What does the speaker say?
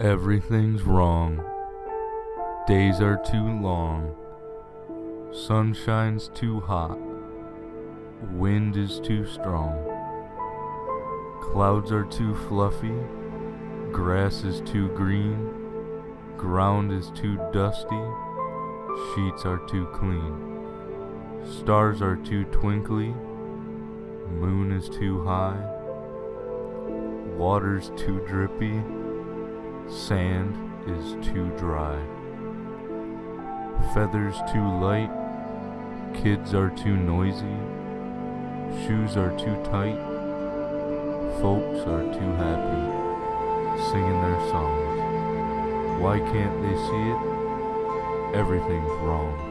Everything's wrong. Days are too long. Sunshine's too hot. Wind is too strong. Clouds are too fluffy. Grass is too green. Ground is too dusty. Sheets are too clean. Stars are too twinkly. Moon is too high. Water's too drippy. Sand is too dry. Feathers too light. Kids are too noisy. Shoes are too tight. Folks are too happy, singing their songs. Why can't they see it? Everything's wrong.